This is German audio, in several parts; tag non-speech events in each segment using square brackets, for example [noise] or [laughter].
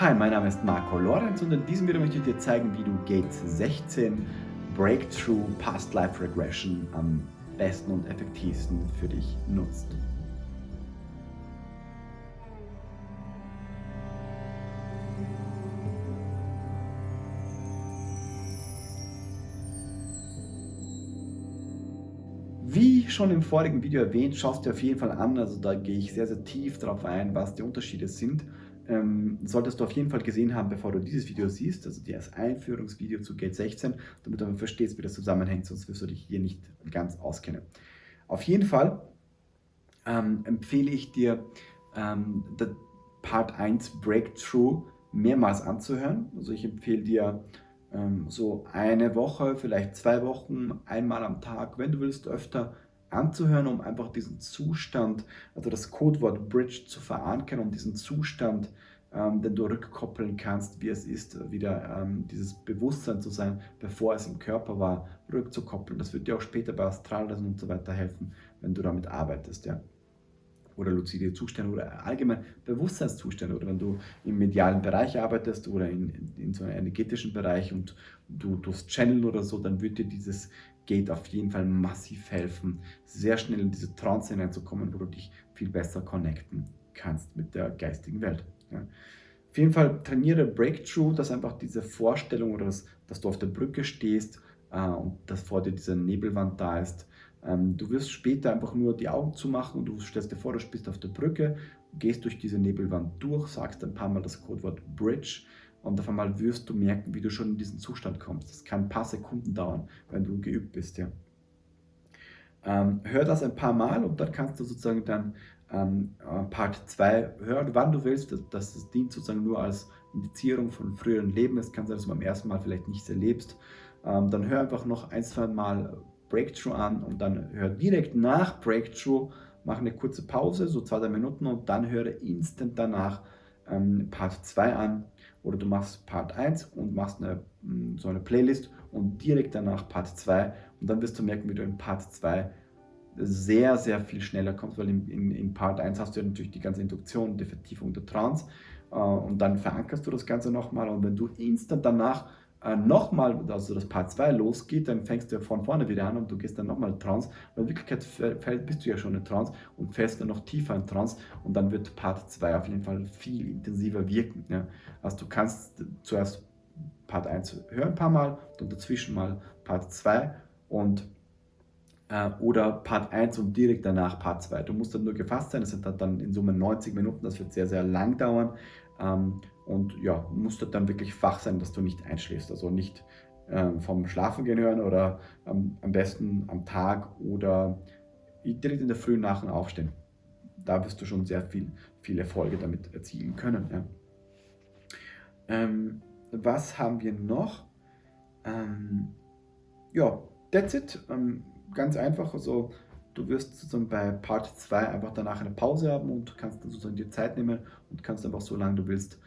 Hi, mein Name ist Marco Lorenz und in diesem Video möchte ich dir zeigen, wie du Gate 16 Breakthrough Past Life Regression am besten und effektivsten für dich nutzt. Wie schon im vorigen Video erwähnt, schaust dir auf jeden Fall an, also da gehe ich sehr, sehr tief darauf ein, was die Unterschiede sind. Ähm, solltest du auf jeden Fall gesehen haben, bevor du dieses Video siehst, also das Einführungsvideo zu Gate 16, damit du verstehst, wie das zusammenhängt, sonst wirst du dich hier nicht ganz auskennen. Auf jeden Fall ähm, empfehle ich dir, ähm, Part 1 Breakthrough mehrmals anzuhören. Also ich empfehle dir, ähm, so eine Woche, vielleicht zwei Wochen, einmal am Tag, wenn du willst, öfter anzuhören, um einfach diesen Zustand, also das Codewort Bridge zu verankern und diesen Zustand, ähm, den du rückkoppeln kannst, wie es ist, wieder ähm, dieses Bewusstsein zu sein, bevor es im Körper war, rückzukoppeln. Das wird dir auch später bei Astralreisen und so weiter helfen, wenn du damit arbeitest. Ja oder luzide Zustände oder allgemein Bewusstseinszustände oder wenn du im medialen Bereich arbeitest oder in, in so einem energetischen Bereich und du durchs Channel oder so, dann wird dir dieses Gate auf jeden Fall massiv helfen, sehr schnell in diese Trance hineinzukommen, wo du dich viel besser connecten kannst mit der geistigen Welt. Ja. Auf jeden Fall trainiere Breakthrough, dass einfach diese Vorstellung oder das, dass du auf der Brücke stehst äh, und dass vor dir diese Nebelwand da ist, ähm, du wirst später einfach nur die Augen zumachen und du stellst dir vor, du bist auf der Brücke, gehst durch diese Nebelwand durch, sagst ein paar Mal das Codewort Bridge und auf einmal wirst du merken, wie du schon in diesen Zustand kommst. Das kann ein paar Sekunden dauern, wenn du geübt bist. Ja. Ähm, hör das ein paar Mal und dann kannst du sozusagen dann ähm, Part 2 hören, wann du willst. Das, das dient sozusagen nur als Indizierung von früheren Leben. Es kann sein, dass du beim ersten Mal vielleicht nicht erlebst. Ähm, dann hör einfach noch ein, zwei Mal Breakthrough an und dann hör direkt nach Breakthrough, mach eine kurze Pause, so zwei, drei Minuten und dann höre instant danach ähm, Part 2 an oder du machst Part 1 und machst eine, mm, so eine Playlist und direkt danach Part 2 und dann wirst du merken, wie du in Part 2 sehr, sehr viel schneller kommst, weil in, in, in Part 1 hast du ja natürlich die ganze Induktion, die Vertiefung der Trance äh, und dann verankerst du das Ganze nochmal und wenn du instant danach äh, nochmal, also das Part 2 losgeht, dann fängst du von vorne wieder an und du gehst dann nochmal in Trance. Und in Wirklichkeit fällt, bist du ja schon in Trance und fällst dann noch tiefer in Trance und dann wird Part 2 auf jeden Fall viel intensiver wirken. Ja. Also du kannst zuerst Part 1 hören ein paar Mal und dazwischen mal Part 2 und äh, oder Part 1 und direkt danach Part 2. Du musst dann nur gefasst sein, das sind dann in Summe 90 Minuten, das wird sehr, sehr lang dauern. Ähm, und ja, musst du dann wirklich wach sein, dass du nicht einschläfst. Also nicht ähm, vom Schlafen gehen hören oder ähm, am besten am Tag oder direkt in der Früh nach dem Aufstehen. Da wirst du schon sehr viel, viele Erfolge damit erzielen können. Ja. Ähm, was haben wir noch? Ähm, ja, that's it. Ähm, ganz einfach. Also du wirst sozusagen bei Part 2 einfach danach eine Pause haben und kannst dann sozusagen dir Zeit nehmen und kannst einfach so lange du willst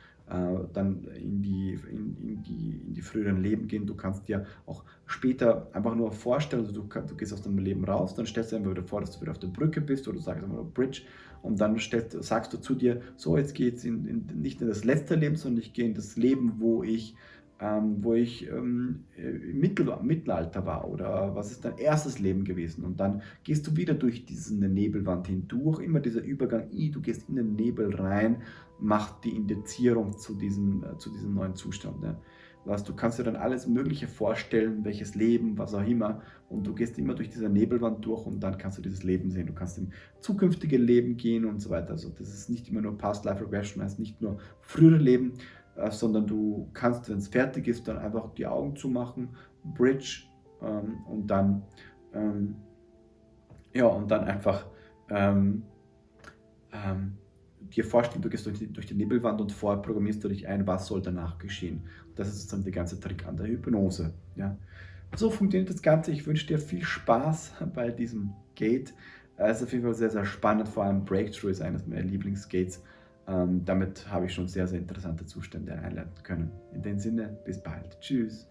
dann in die, in, in, die, in die früheren Leben gehen. Du kannst dir auch später einfach nur vorstellen, also du, du gehst aus deinem Leben raus, dann stellst du dir einfach wieder vor, dass du wieder auf der Brücke bist oder du sagst einfach Bridge und dann stellst, sagst du zu dir, so jetzt geht es in, in, nicht in das letzte Leben, sondern ich gehe in das Leben, wo ich ähm, wo ich ähm, im Mittel, Mittelalter war oder was ist dein erstes Leben gewesen und dann gehst du wieder durch diese Nebelwand hindurch, immer dieser Übergang, du gehst in den Nebel rein, macht die Indizierung zu diesem, äh, zu diesem neuen Zustand. Ne? Was, du kannst dir dann alles Mögliche vorstellen, welches Leben, was auch immer und du gehst immer durch diese Nebelwand durch und dann kannst du dieses Leben sehen. Du kannst in zukünftige Leben gehen und so weiter. Also das ist nicht immer nur Past Life Regression, heißt nicht nur frühere Leben, äh, sondern du kannst, wenn es fertig ist, dann einfach die Augen zumachen, Bridge ähm, und dann ähm, ja und dann einfach ähm, ähm, dir vorstellen, du gehst durch die, durch die Nebelwand und vorher programmierst du dich ein, was soll danach geschehen. Das ist sozusagen der ganze Trick an der Hypnose. Ja. So funktioniert das Ganze. Ich wünsche dir viel Spaß [laughs] bei diesem Gate. Es ist auf jeden Fall sehr, sehr spannend. Vor allem Breakthrough ist eines meiner Lieblingsgates. Ähm, damit habe ich schon sehr, sehr interessante Zustände einleiten können. In dem Sinne, bis bald. Tschüss.